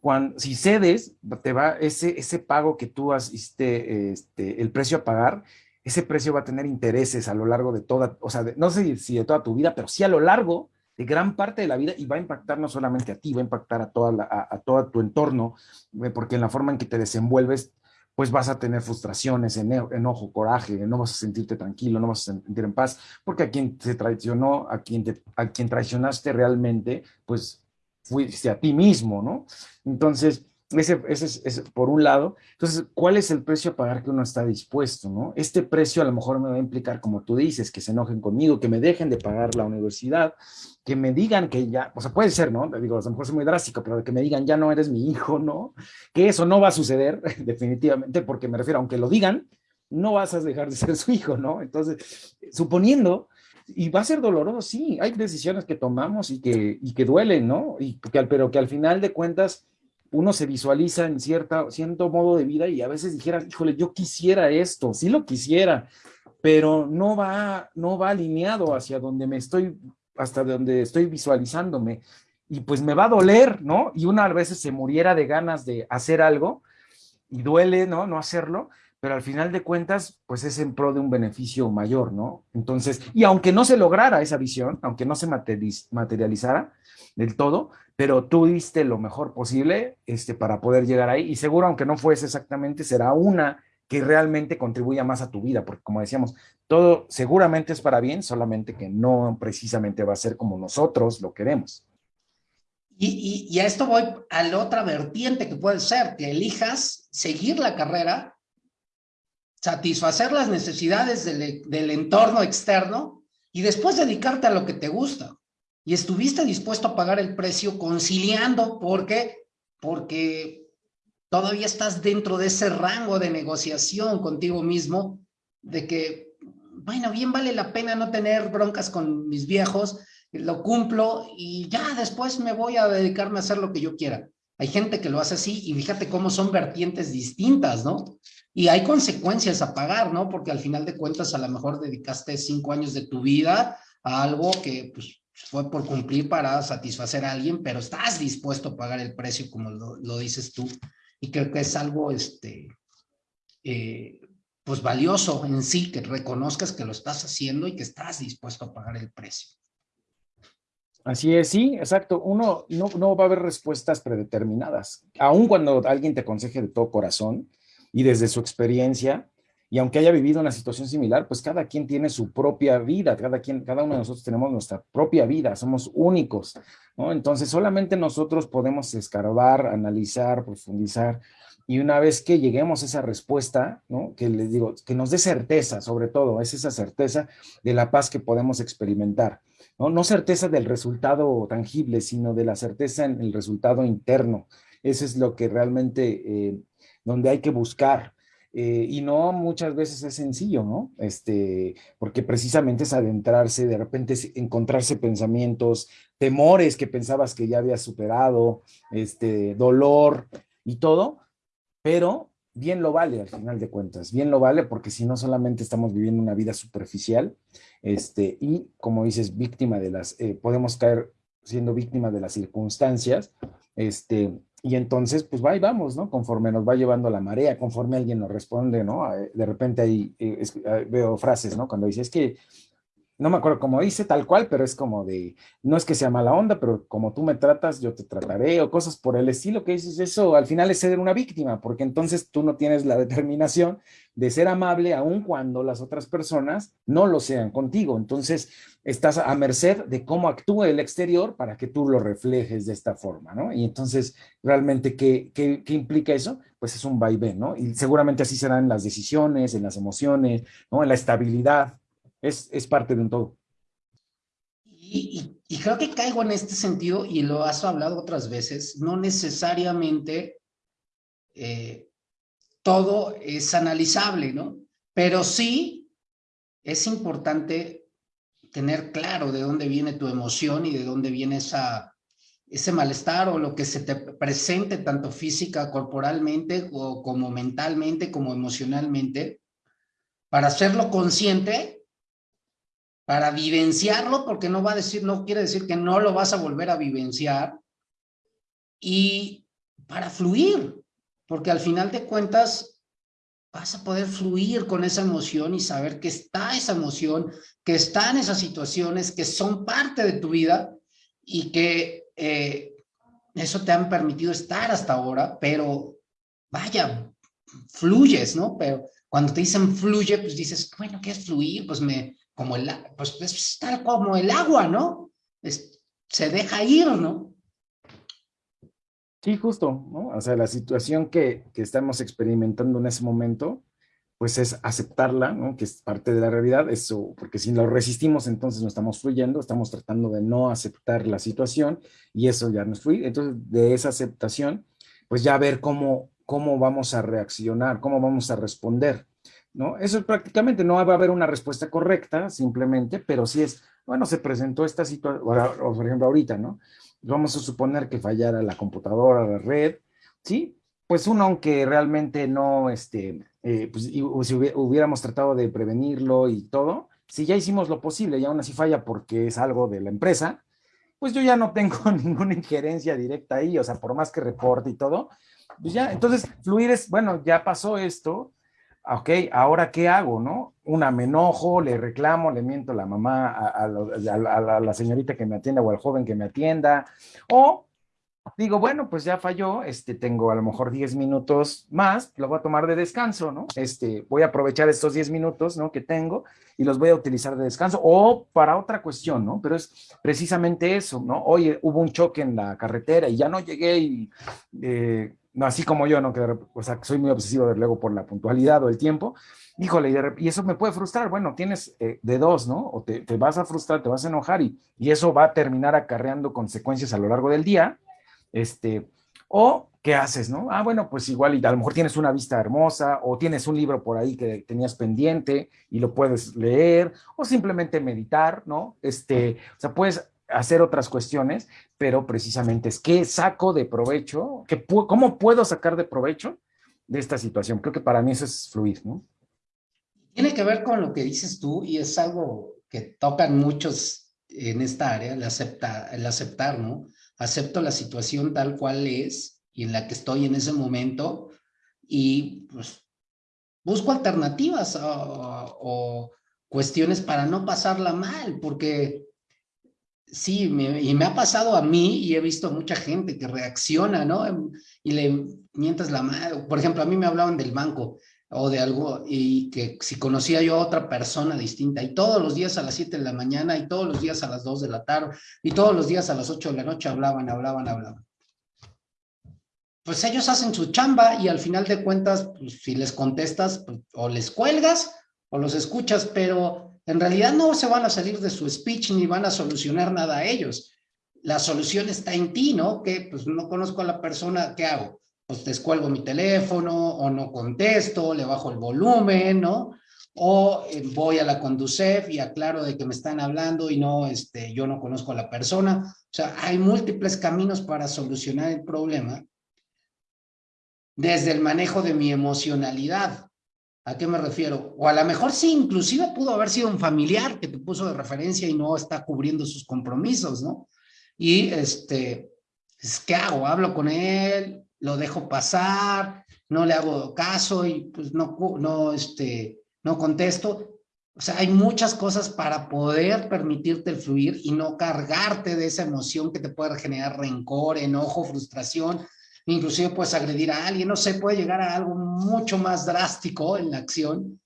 cuando, si cedes, te va, ese, ese pago que tú has, este, este, el precio a pagar, ese precio va a tener intereses a lo largo de toda, o sea, no sé si de toda tu vida, pero sí a lo largo de gran parte de la vida y va a impactar no solamente a ti, va a impactar a, toda a, todo tu entorno, eh, porque en la forma en que te desenvuelves, pues vas a tener frustraciones, enojo, coraje, no vas a sentirte tranquilo, no vas a sentir en paz, porque a quien se traicionó, a quien, a quien traicionaste realmente, pues fuiste a ti mismo, ¿no? Entonces, ese, es, por un lado. Entonces, ¿cuál es el precio a pagar que uno está dispuesto? ¿no? Este precio a lo mejor me va a implicar, como tú dices, que se enojen conmigo, que me dejen de pagar la universidad, que me digan que ya, o sea, puede ser, ¿no? Digo, a lo mejor es muy drástico, pero que me digan ya no eres mi hijo, ¿no? Que eso no va a suceder, definitivamente, porque me refiero, aunque lo digan, no vas a dejar de ser su hijo, ¿no? Entonces, suponiendo y va a ser doloroso, sí, hay decisiones que tomamos y que, y que duelen, ¿no? Y pero que al final de cuentas uno se visualiza en cierta, cierto modo de vida y a veces dijera, híjole, yo quisiera esto, sí lo quisiera, pero no va, no va alineado hacia donde me estoy, hasta donde estoy visualizándome. Y pues me va a doler, ¿no? Y una a veces se muriera de ganas de hacer algo y duele, ¿no? No hacerlo, pero al final de cuentas, pues es en pro de un beneficio mayor, ¿no? Entonces, y aunque no se lograra esa visión, aunque no se materializara del todo, pero tú diste lo mejor posible este, para poder llegar ahí y seguro, aunque no fuese exactamente, será una que realmente contribuya más a tu vida, porque como decíamos, todo seguramente es para bien, solamente que no precisamente va a ser como nosotros lo queremos. Y, a esto voy a la otra vertiente que puede ser que elijas seguir la carrera, satisfacer las necesidades del, del entorno externo y después dedicarte a lo que te gusta y estuviste dispuesto a pagar el precio conciliando porque porque todavía estás dentro de ese rango de negociación contigo mismo de que bueno, bien vale la pena no tener broncas con mis viejos, lo cumplo y ya después me voy a dedicarme a hacer lo que yo quiera. Hay gente que lo hace así y fíjate cómo son vertientes distintas, ¿no? Y hay consecuencias a pagar, ¿no? Porque al final de cuentas a lo mejor dedicaste cinco años de tu vida a algo que pues fue por cumplir para satisfacer a alguien, pero estás dispuesto a pagar el precio como lo, dices tú. Y creo que es algo, este, eh, pues valioso en sí, que reconozcas que lo estás haciendo y que estás dispuesto a pagar el precio. Así es, sí, exacto. Uno no, no va a haber respuestas predeterminadas. Aun cuando alguien te aconseje de todo corazón y desde su experiencia, y aunque haya vivido una situación similar, pues cada quien tiene su propia vida, cada, quien, cada uno de nosotros tenemos nuestra propia vida, somos únicos. Entonces solamente nosotros podemos escarbar, analizar, profundizar, y una vez que lleguemos a esa respuesta, ¿no? Que les digo, que nos dé certeza, sobre todo, es esa certeza de la paz que podemos experimentar, ¿no? No certeza del resultado tangible, sino de la certeza en el resultado interno. Eso es lo que realmente, eh, donde hay que buscar, eh, y no muchas veces es sencillo, ¿no? Este, porque precisamente es adentrarse, de repente encontrarse pensamientos, temores que pensabas que ya habías superado, este, dolor y todo, pero bien lo vale al final de cuentas, bien lo vale porque si no solamente estamos viviendo una vida superficial este, y como dices, víctima de las, eh, podemos caer siendo víctima de las circunstancias, este, y entonces, pues va y vamos, ¿no? Conforme nos va llevando la marea, conforme alguien nos responde, ¿no? De repente ahí eh, veo frases, ¿no? Cuando dice, es que no me acuerdo cómo dice tal cual, pero es como de, no es que sea mala onda, pero como tú me tratas, yo te trataré, o cosas por el estilo que dices, eso al final es ser una víctima, porque entonces tú no tienes la determinación de ser amable aun cuando las otras personas no lo sean contigo. Entonces estás a merced de cómo actúa el exterior para que tú lo reflejes de esta forma, ¿no? Y entonces, realmente, ¿qué, qué, qué implica eso? Pues es un vaivén, ¿no? Y seguramente así serán las decisiones, en las emociones, ¿no? En la estabilidad es, parte de un todo. Y, creo que caigo en este sentido, y lo has hablado otras veces, no necesariamente eh, todo es analizable, ¿no? Pero sí es importante tener claro de dónde viene tu emoción y de dónde viene esa, ese malestar o lo que se te presente tanto física, corporalmente, o como mentalmente, como emocionalmente, para hacerlo consciente para vivenciarlo, porque no va a decir, no quiere decir que no lo vas a volver a vivenciar, y para fluir, porque al final de cuentas vas a poder fluir con esa emoción y saber que está esa emoción, que están esas situaciones que son parte de tu vida y que eh, eso te han permitido estar hasta ahora, pero vaya, fluyes, ¿no? Pero cuando te dicen fluye, pues dices, bueno, ¿qué es fluir? Pues me, como el, pues, es tal como el agua, ¿no? se deja ir, ¿no? Sí, justo, ¿no? O sea, la situación que, que, estamos experimentando en ese momento, pues es aceptarla, ¿no? Que es parte de la realidad, eso, porque si lo resistimos, entonces no estamos fluyendo, estamos tratando de no aceptar la situación y eso ya no es fluir. Entonces, de esa aceptación, pues ya ver cómo, cómo vamos a reaccionar, cómo vamos a responder. ¿No? Eso es prácticamente, no va a haber una respuesta correcta simplemente, pero si es, bueno, se presentó esta situación, o por ejemplo ahorita, ¿no? Vamos a suponer que fallara la computadora, la red, ¿sí? Pues uno, aunque realmente no, este, eh, pues si hubiéramos tratado de prevenirlo y todo, si ya hicimos lo posible y aún así falla porque es algo de la empresa, pues yo ya no tengo ninguna injerencia directa ahí, o sea, por más que reporte y todo, pues ya, entonces fluir es, bueno, ya pasó esto, ok, ahora qué hago, ¿no? Una, me enojo, le reclamo, le miento a la mamá, a, la, señorita que me atienda o al joven que me atienda, o digo, bueno, pues ya falló, este, tengo a lo mejor 10 minutos más, lo voy a tomar de descanso, ¿no? Este, voy a aprovechar estos 10 minutos, ¿no? Que tengo y los voy a utilizar de descanso o para otra cuestión, ¿no? Pero es precisamente eso, ¿no? Oye, hubo un choque en la carretera y ya no llegué y... Eh, no así como yo, ¿no? Que, o sea, soy muy obsesivo de luego por la puntualidad o el tiempo, híjole, y, eso me puede frustrar, bueno, tienes eh, de dos, ¿no? O te, vas a frustrar, te vas a enojar y, y, eso va a terminar acarreando consecuencias a lo largo del día, este, o ¿qué haces, no? Ah, bueno, pues igual y a lo mejor tienes una vista hermosa o tienes un libro por ahí que tenías pendiente y lo puedes leer o simplemente meditar, ¿no? Este, o sea, puedes hacer otras cuestiones, pero precisamente es qué saco de provecho, ¿Qué cómo puedo sacar de provecho de esta situación. Creo que para mí eso es fluir, ¿no? Tiene que ver con lo que dices tú y es algo que tocan muchos en esta área, el, acepta, el aceptar, ¿no? Acepto la situación tal cual es y en la que estoy en ese momento y pues busco alternativas o cuestiones para no pasarla mal, porque Sí, y me ha pasado a mí y he visto mucha gente que reacciona, ¿no? Y le mientas la mano. Por ejemplo, a mí me hablaban del banco o de algo y que si conocía yo a otra persona distinta y todos los días a las 7 de la mañana y todos los días a las 2 de la tarde y todos los días a las 8 de la noche hablaban, hablaban, hablaban. Pues ellos hacen su chamba y al final de cuentas, pues, si les contestas pues, o les cuelgas o los escuchas, pero en realidad no se van a salir de su speech ni van a solucionar nada a ellos. La solución está en ti, ¿no? Que pues no conozco a la persona, ¿qué hago? Pues descuelgo mi teléfono o no contesto, le bajo el volumen, ¿no? O eh, voy a la Conducef y aclaro de que me están hablando y no, este, yo no conozco a la persona. O sea, hay múltiples caminos para solucionar el problema. desde el manejo de mi emocionalidad. ¿A qué me refiero? O a lo mejor sí, inclusive pudo haber sido un familiar que te puso de referencia y no está cubriendo sus compromisos, ¿no? Y este, pues, ¿qué hago? Hablo con él, lo dejo pasar, no le hago caso y pues no, no, este, no contesto. O sea, hay muchas cosas para poder permitirte el fluir y no cargarte de esa emoción que te puede generar rencor, enojo, frustración, inclusive puedes agredir a alguien, no sé, puede llegar a algo mucho más drástico en la acción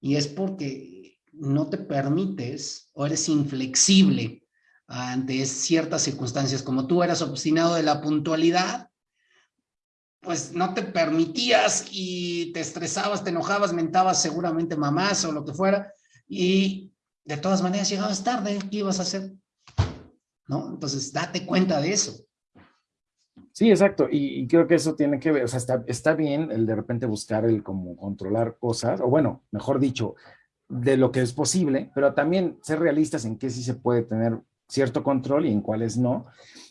y es porque no te permites o eres inflexible ante ciertas circunstancias, como tú eras obstinado de la puntualidad, pues no te permitías y te estresabas, te enojabas, mentabas seguramente mamás o lo que fuera, y de todas maneras llegabas tarde, ¿qué ibas a hacer? ¿No? Entonces, date cuenta de eso. Sí, exacto. Y, creo que eso tiene que ver, o sea, está, está bien el de repente buscar el como controlar cosas, o bueno, mejor dicho, de lo que es posible, pero también ser realistas en qué sí se puede tener cierto control y en cuáles no.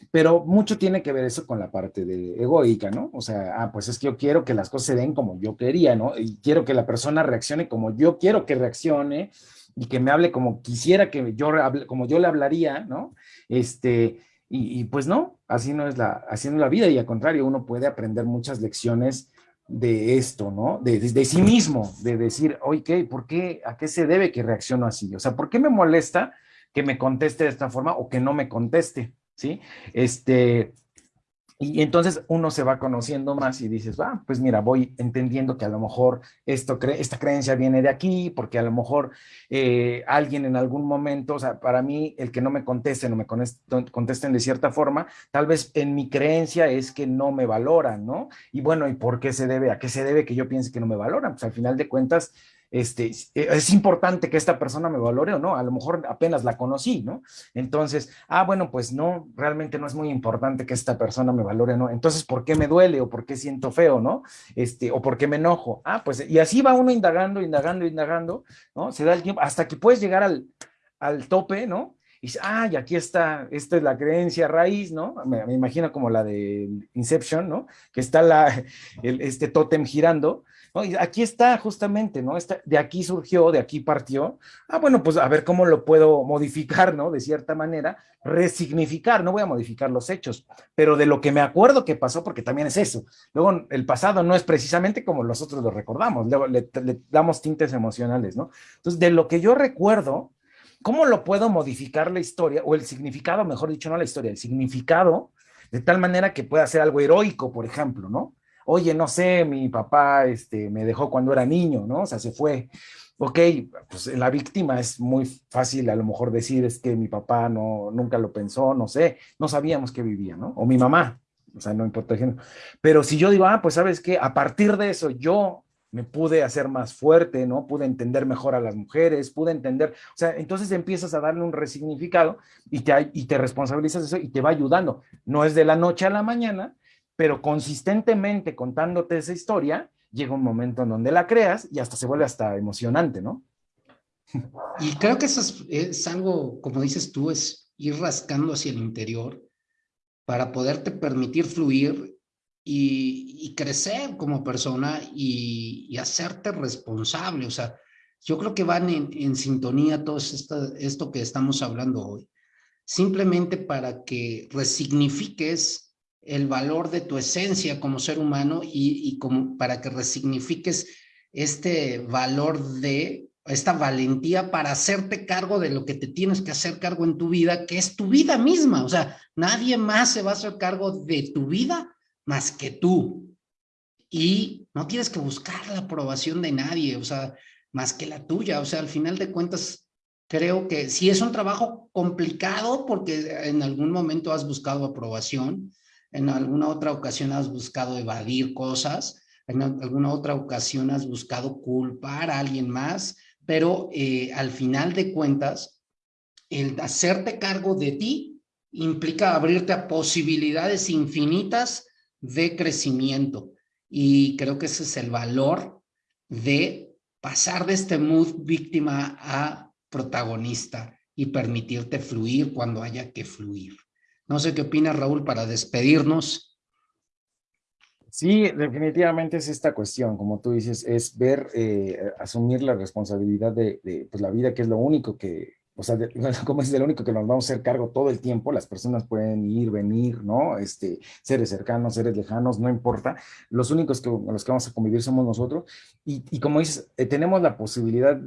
Pero mucho tiene que ver eso con la parte de egoica, ¿no? O sea, ah, pues es que yo quiero que las cosas se den como yo quería, ¿no? Y quiero que la persona reaccione como yo quiero que reaccione y que me hable como quisiera que yo como yo le hablaría, ¿no? Este, y, pues no, así no es la, así la vida y al contrario, uno puede aprender muchas lecciones de esto, ¿no? De, de, sí mismo, de decir, oye, ¿por qué, a qué se debe que reacciono así? O sea, ¿por qué me molesta que me conteste de esta forma o que no me conteste? ¿Sí? Este, y entonces uno se va conociendo más y dices, ah, pues mira, voy entendiendo que a lo mejor esto esta creencia viene de aquí, porque a lo mejor eh, alguien en algún momento, o sea, para mí el que no me contesten o me contesten de cierta forma, tal vez en mi creencia es que no me valoran, ¿no? Y bueno, ¿y por qué se debe? ¿A qué se debe que yo piense que no me valoran? Pues al final de cuentas, este, es importante que esta persona me valore o no, a lo mejor apenas la conocí, ¿no? Entonces, ah, bueno, pues no, realmente no es muy importante que esta persona me valore, ¿no? Entonces, ¿por qué me duele o por qué siento feo, ¿no? Este, o por qué me enojo. Ah, pues, y así va uno indagando, indagando, indagando, ¿no? Se da el tiempo hasta que puedes llegar al, al tope, ¿no? y dice, ah, y aquí está, esta es la creencia raíz, ¿no? Me, imagino como la de Inception, ¿no? Que está la, este tótem girando, aquí está justamente, ¿no? de aquí surgió, de aquí partió. Ah, bueno, pues a ver cómo lo puedo modificar, ¿no? De cierta manera, resignificar, no voy a modificar los hechos, pero de lo que me acuerdo que pasó, porque también es eso. Luego, el pasado no es precisamente como nosotros lo recordamos, luego le damos tintes emocionales, ¿no? Entonces, de lo que yo recuerdo, ¿Cómo lo puedo modificar la historia o el significado, mejor dicho, no la historia, el significado, de tal manera que pueda ser algo heroico, por ejemplo, ¿no? Oye, no sé, mi papá este, me dejó cuando era niño, ¿no? O sea, se fue. Ok, pues la víctima es muy fácil a lo mejor decir es que mi papá no, nunca lo pensó, no sé, no sabíamos que vivía, ¿no? O mi mamá, o sea, no importa. Pero si yo digo, ah, pues sabes qué, a partir de eso yo me pude hacer más fuerte, ¿no? Pude entender mejor a las mujeres, pude entender, o sea, entonces empiezas a darle un resignificado y te, y te responsabilizas de eso y te va ayudando. No es de la noche a la mañana, pero consistentemente contándote esa historia, llega un momento en donde la creas y hasta se vuelve hasta emocionante, ¿no? Y creo que eso es, es algo, como dices tú, es ir rascando hacia el interior para poderte permitir fluir y, crecer como persona y, hacerte responsable. O sea, yo creo que van en, sintonía todo esto, esto que estamos hablando hoy. Simplemente para que resignifiques el valor de tu esencia como ser humano y, y como para que resignifiques este valor de esta valentía para hacerte cargo de lo que te tienes que hacer cargo en tu vida, que es tu vida misma. O sea, nadie más se va a hacer cargo de tu vida más que tú. Y no tienes que buscar la aprobación de nadie, o sea, más que la tuya. O sea, al final de cuentas, creo que sí es un trabajo complicado porque en algún momento has buscado aprobación, en alguna otra ocasión has buscado evadir cosas, en alguna otra ocasión has buscado culpar a alguien más, pero eh, al final de cuentas, el hacerte cargo de ti implica abrirte a posibilidades infinitas de crecimiento. Y creo que ese es el valor de pasar de este mood víctima a protagonista y permitirte fluir cuando haya que fluir. No sé qué opina Raúl para despedirnos. Sí, definitivamente es esta cuestión, como tú dices, es ver, eh, asumir la responsabilidad de, pues, la vida, que es lo único que, o sea, como es el único que nos vamos a hacer cargo todo el tiempo, las personas pueden ir, venir, ¿no? Este, seres cercanos, seres lejanos, no importa, los únicos que, los que vamos a convivir somos nosotros, y, y como dices, eh, tenemos la posibilidad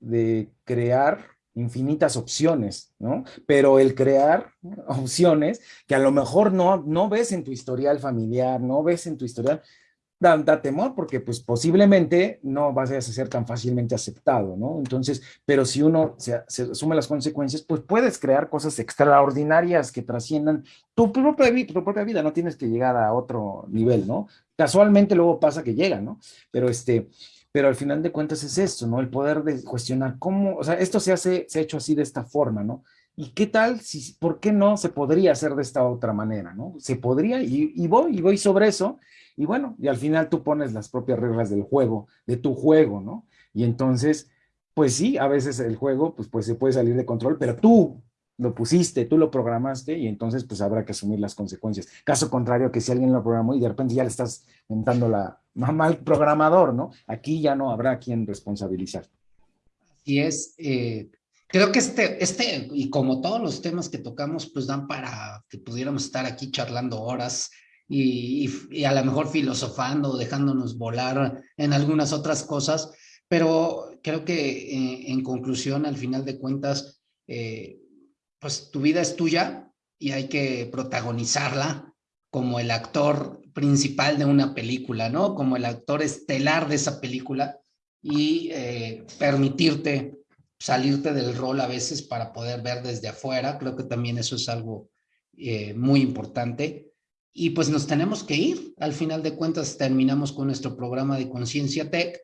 de crear infinitas opciones, ¿no? Pero el crear opciones que a lo mejor no, no ves en tu historial familiar, no ves en tu historial, da, temor porque pues posiblemente no vas a ser tan fácilmente aceptado, ¿no? Entonces, pero si uno se, asume las consecuencias, pues puedes crear cosas extraordinarias que trasciendan tu propia, tu propia vida, no tienes que llegar a otro nivel, ¿no? Casualmente luego pasa que llega, ¿no? Pero este, pero al final de cuentas es esto, ¿no? El poder de cuestionar cómo, o sea, esto se hace, se ha hecho así de esta forma, ¿no? ¿Y qué tal si, por qué no se podría hacer de esta otra manera, ¿no? Se podría, y, y voy, y voy sobre eso, y bueno, y al final tú pones las propias reglas del juego, de tu juego, ¿no? Y entonces, pues sí, a veces el juego, pues, pues se puede salir de control, pero tú lo pusiste, tú lo programaste y entonces pues habrá que asumir las consecuencias. Caso contrario que si alguien lo programó y de repente ya le estás inventando la mamá al programador, ¿no? Aquí ya no habrá quien responsabilizar. Y es, eh, creo que este, este, y como todos los temas que tocamos, pues dan para que pudiéramos estar aquí charlando horas y, y, a lo mejor filosofando, dejándonos volar en algunas otras cosas, pero creo que eh, en conclusión, al final de cuentas, eh, pues tu vida es tuya y hay que protagonizarla como el actor principal de una película, ¿no? Como el actor estelar de esa película y eh, permitirte salirte del rol a veces para poder ver desde afuera. Creo que también eso es algo eh, muy importante. Y pues nos tenemos que ir. Al final de cuentas terminamos con nuestro programa de Conciencia Tech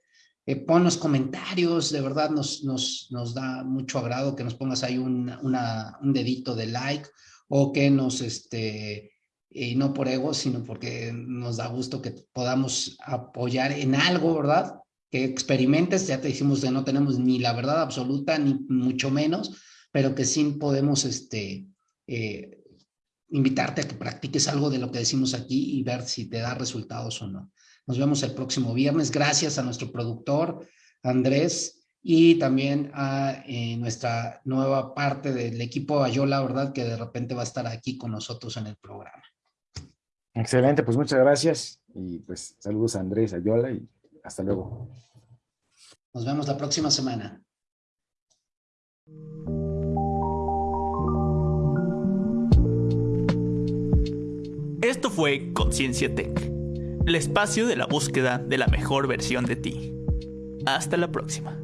eh, pon los comentarios, de verdad nos, nos, nos da mucho agrado que nos pongas ahí un, un dedito de like o que nos, este, y no por ego, sino porque nos da gusto que podamos apoyar en algo, ¿verdad? Que experimentes, ya te dijimos que no tenemos ni la verdad absoluta, ni mucho menos, pero que sí podemos, este, eh, invitarte a que practiques algo de lo que decimos aquí y ver si te da resultados o no. Nos vemos el próximo viernes. Gracias a nuestro productor, Andrés, y también a eh, nuestra nueva parte del equipo Ayola, ¿verdad? Que de repente va a estar aquí con nosotros en el programa. Excelente, pues muchas gracias. Y pues saludos a Andrés, Ayola y hasta luego. Nos vemos la próxima semana. Esto fue Conciencia Tech el espacio de la búsqueda de la mejor versión de ti. Hasta la próxima.